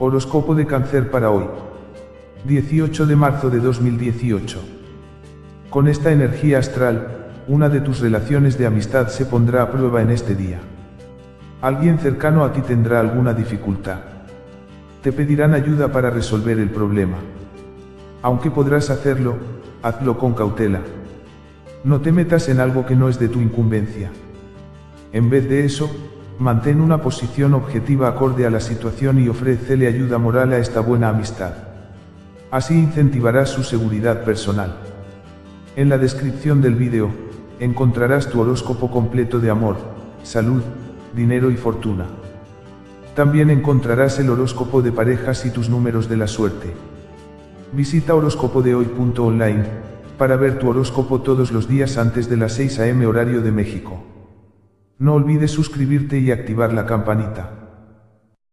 Horóscopo de cáncer para hoy. 18 de marzo de 2018. Con esta energía astral, una de tus relaciones de amistad se pondrá a prueba en este día. Alguien cercano a ti tendrá alguna dificultad. Te pedirán ayuda para resolver el problema. Aunque podrás hacerlo, hazlo con cautela. No te metas en algo que no es de tu incumbencia. En vez de eso, mantén una posición objetiva acorde a la situación y ofrécele ayuda moral a esta buena amistad. Así incentivarás su seguridad personal. En la descripción del vídeo, encontrarás tu horóscopo completo de amor, salud, dinero y fortuna. También encontrarás el horóscopo de parejas y tus números de la suerte. Visita horóscopodehoy.online para ver tu horóscopo todos los días antes de las 6 am horario de México. No olvides suscribirte y activar la campanita.